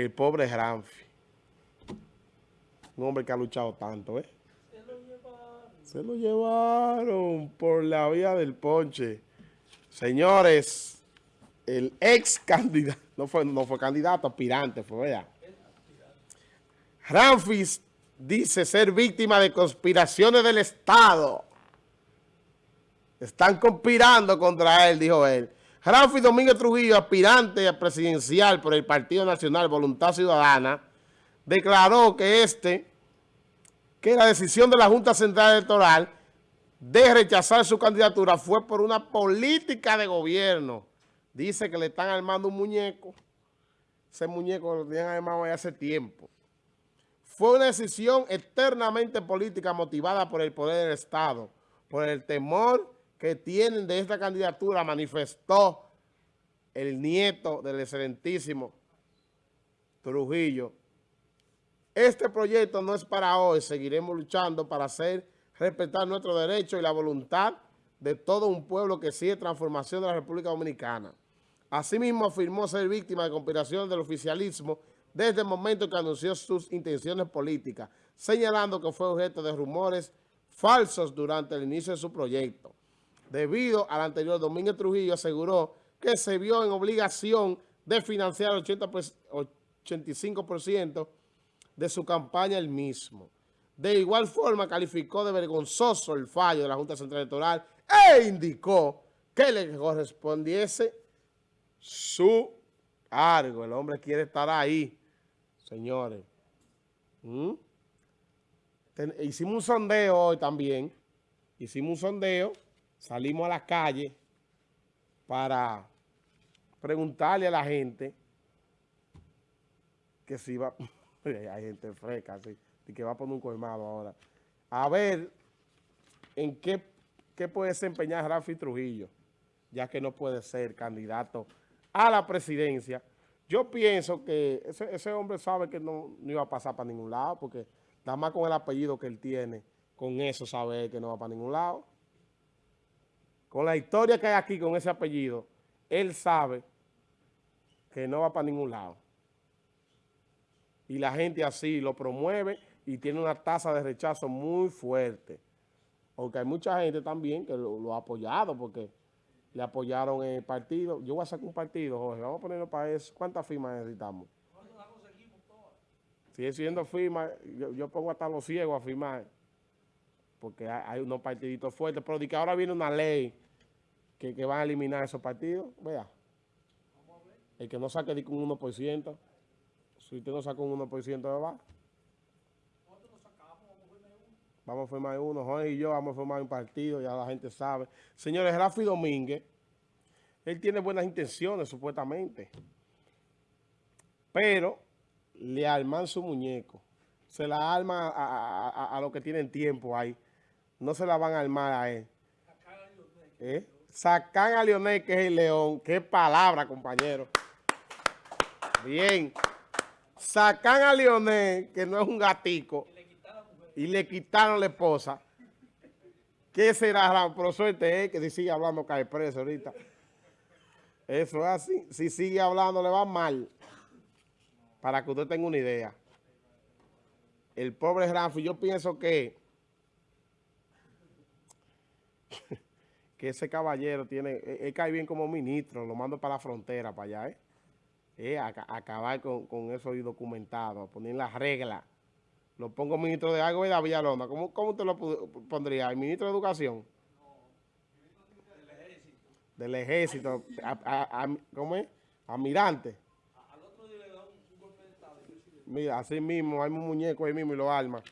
el pobre Ramfi. Un hombre que ha luchado tanto, ¿eh? Se lo llevaron. Por la vía del ponche. Señores, el ex candidato, no fue, no fue candidato, aspirante, fue verdad. Ramfis dice ser víctima de conspiraciones del Estado. Están conspirando contra él, dijo él. Ramfis Domínguez Trujillo, aspirante a presidencial por el Partido Nacional Voluntad Ciudadana, declaró que este, que la decisión de la Junta Central Electoral de rechazar su candidatura fue por una política de gobierno. Dice que le están armando un muñeco. Ese muñeco lo tenían armado hace tiempo. Fue una decisión eternamente política motivada por el poder del Estado, por el temor que tienen de esta candidatura, manifestó el nieto del excelentísimo Trujillo. Este proyecto no es para hoy, seguiremos luchando para hacer respetar nuestros derechos y la voluntad de todo un pueblo que sigue transformación de la República Dominicana. Asimismo, afirmó ser víctima de conspiración del oficialismo desde el momento que anunció sus intenciones políticas, señalando que fue objeto de rumores falsos durante el inicio de su proyecto. Debido al anterior, Domínguez Trujillo aseguró que se vio en obligación de financiar el 85% de su campaña el mismo. De igual forma, calificó de vergonzoso el fallo de la Junta Central Electoral e indicó que le correspondiese su cargo. El hombre quiere estar ahí, señores. ¿Mm? hicimos un sondeo hoy también. Hicimos un sondeo, salimos a la calle para preguntarle a la gente que si va... Hay gente fresca, sí y que va a poner un colmado ahora. A ver en qué, puede desempeñar Rafi Trujillo, ya que no puede ser candidato a la presidencia. Yo pienso que ese, hombre sabe que no, iba a pasar para ningún lado, porque nada más con el apellido que él tiene, con eso sabe que no va para ningún lado. Con la historia que hay aquí con ese apellido, él sabe que no va para ningún lado. Y la gente así lo promueve y tiene una tasa de rechazo muy fuerte. Aunque hay mucha gente también que lo, ha apoyado porque le apoyaron en el partido. Yo voy a sacar un partido, Jorge. Vamos a ponerlo para eso. ¿Cuántas firmas necesitamos? Sigue siendo firmas. Yo, pongo hasta los ciegos a firmar. Porque hay, unos partiditos fuertes. Pero de que ahora viene una ley que, que van a eliminar esos partidos. Vea. El que no saque de un 1%. Si usted no saca un 1%, va. Vamos a formar uno, Juan y yo vamos a formar un partido, ya la gente sabe. Señores, Rafi Domínguez, él tiene buenas intenciones, supuestamente. Pero le arman su muñeco. Se la arma a, los que tienen tiempo ahí. No se la van a armar a él. ¿Eh? Sacan a Leonel, que es el león. Qué palabra, compañero. Bien. Sacan a Leonel, que no es un gatico y le quitaron la esposa. ¿Qué será? Pero suerte es que si sigue hablando cae preso ahorita. Eso es así. Si sigue hablando le va mal. Para que usted tenga una idea. El pobre Ramfi, yo pienso que que ese caballero tiene, él, cae bien como ministro, lo mando para la frontera, para allá, ¿eh? eh acabar con, con eso documentado, poner las reglas. Lo pongo ministro de algo y de Villalona. ¿Cómo, ¿Cómo usted lo pondría? ¿El ministro de Educación? No, del ejército. Del ejército. A, ¿Cómo es? Almirante. Al otro día le da un golpe de estado. Mira, así mismo, hay un muñeco ahí mismo y lo arma.